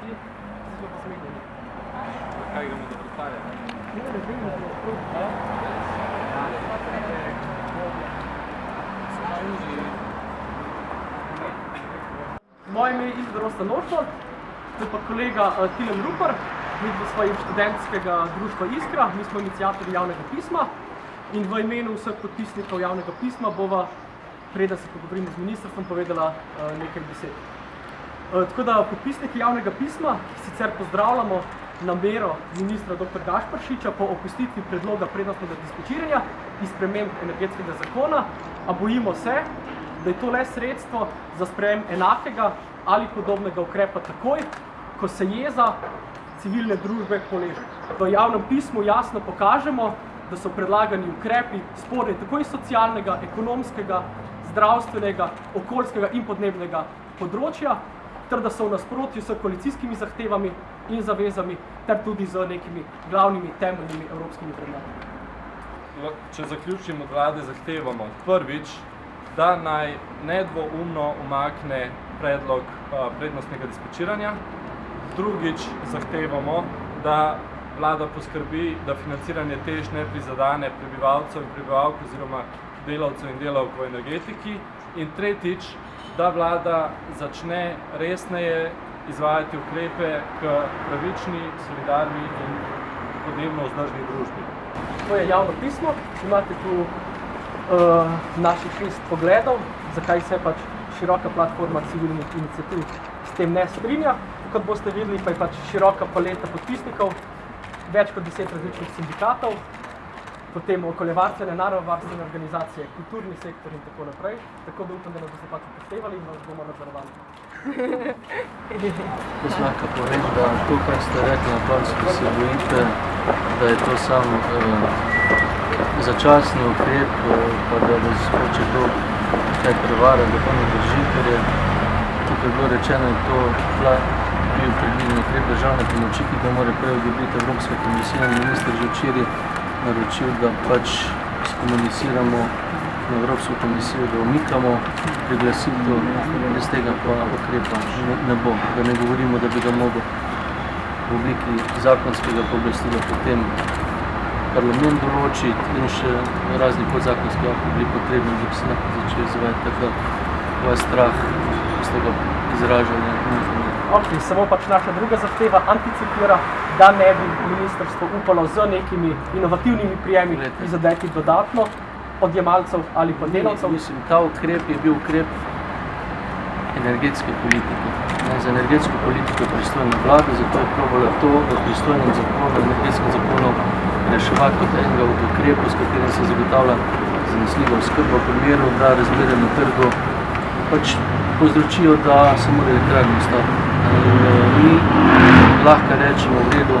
ti zelo posmehnjeni. Kaj gremo do vrtaja? Ne, ne vem, da je prav. Moje ime je Izbor Rosta Nošol, to je pa kolega uh, Tilen Rupar, mi smo svojim študentskega društva Iskra, mi smo inicijatorji javnega pisma in v imenu vseh podpisnikov javnega pisma bova, preden se pogovorimo z ministrstvom, povedala uh, nekaj besed. Uh, tako da podpisniki javnega pisma sicer pozdravljamo namero ministra dr. Gašparšiča po opustitvi predloga prednostnega dispečiranja in sprememb energetskega zakona, a bojimo se, da je to le sredstvo za sprejem enakega ali podobnega ukrepa takoj, ko se jeza civilne družbe poleže. V javnem pismu jasno pokažemo, da so predlagani ukrepi sporni tako iz socialnega, ekonomskega, zdravstvenega, okoljskega in podnebnega področja, ter da so v nasprotju s koalicijskimi zahtevami in zavezami, ter tudi z nekimi glavnimi temeljnimi evropskimi vrednotami. Če zaključim od vlade, zahtevamo prvič, da naj nedvoumno umakne predlog uh, prednostnega dispečiranja. Drugič zahtevamo, da vlada poskrbi, da financiranje tež ne prizadane prebivalcev in prebivalk oziroma delavcev in delavk v energetiki. In tretjič, da vlada začne resneje izvajati ukrepe k pravični, solidarni in podnebno vzdržni družbi. To je javno pismo, imate tu uh, naših šest pogledov, zakaj se pač široka platforma civilnih iniciativ s tem ne strinja. Kot boste videli, pa je pač široka paleta podpisnikov, več kot deset različnih sindikatov, potem okoljevarstvene, naravovarstvene organizacije, kulturni sektor in tako naprej. Tako da upam, da nas boste pač upoštevali in vas bomo nadzorovali. Jaz lahko povem, da to, kar ste rekli na koncu, da se bojite, da je to sam eh, začasni ukrep, eh, pa da vas hoče to kaj prevara, da to ne drži, ker je tukaj bilo rečeno, da to bila, bil predviden ukrep državne pomoči, ki ga mora prej odobiti Evropska komisija in minister že včeraj naročil, da pač skomuniciramo na Evropsko komisijo, da omikamo priglasitev, brez tega pa ukrepa ne, ne bo. Da ne govorimo, da bi ga mogel v obliki zakonskega pooblastila potem parlament določiti in še razni podzakonski akti bili potrebni, da bi se lahko začeli izvajati. Tako vas strah iz tega izražanja Ok, samo pač naša druga zahteva anticipira, da ne bi ministrstvo upalo z nekimi inovativnimi prijemi prizadeti dodatno odjemalcev ali pa delavcev. Mislim, ta ukrep je bil ukrep energetske politike. Ne, za energetsko politiko je pristojna vlada, zato je probala to v pristojnem zakonu, energetskem zakonu reševati kot enega od ukrepov, s katerim se zagotavlja zanesljiva oskrba v primeru, da razmere na trgu pač povzročijo, da se mora elektrarni ustaviti. Mi lahko rečemo, v redu,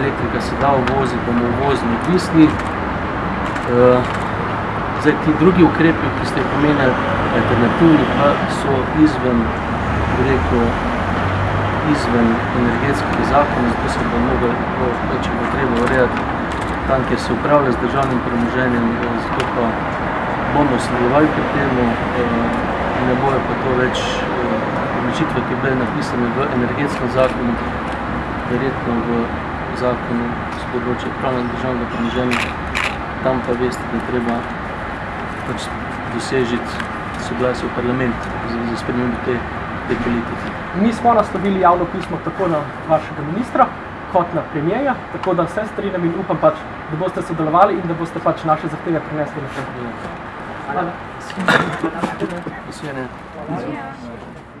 elektrika se da uvoziti, bomo uvozni odvisni. Uh, zdaj, ti drugi ukrepi, ki ste jih pomenili, alternativni, pa so izven, bi rekel, izven energetskega zakona, zato se bo mogel, če bo treba urejati tam, kjer se upravlja z državnim premoženjem, zato pa bomo sledovali pri temu, ne bojo pa to več odločitve, ki bile napisane v energetskem zakonu, verjetno v zakonu z področja upravljanja državnega premoženja, tam pa veste, da treba pač dosežiti soglasje v parlament za, za spremembo te, te politike. Mi smo naslovili javno pismo tako na vašega ministra, kot na premijeja, tako da vse strinjam in upam pač, da boste sodelovali in da boste pač naše zahteve prinesli na vse Hvala. Nasvidenje. Ja.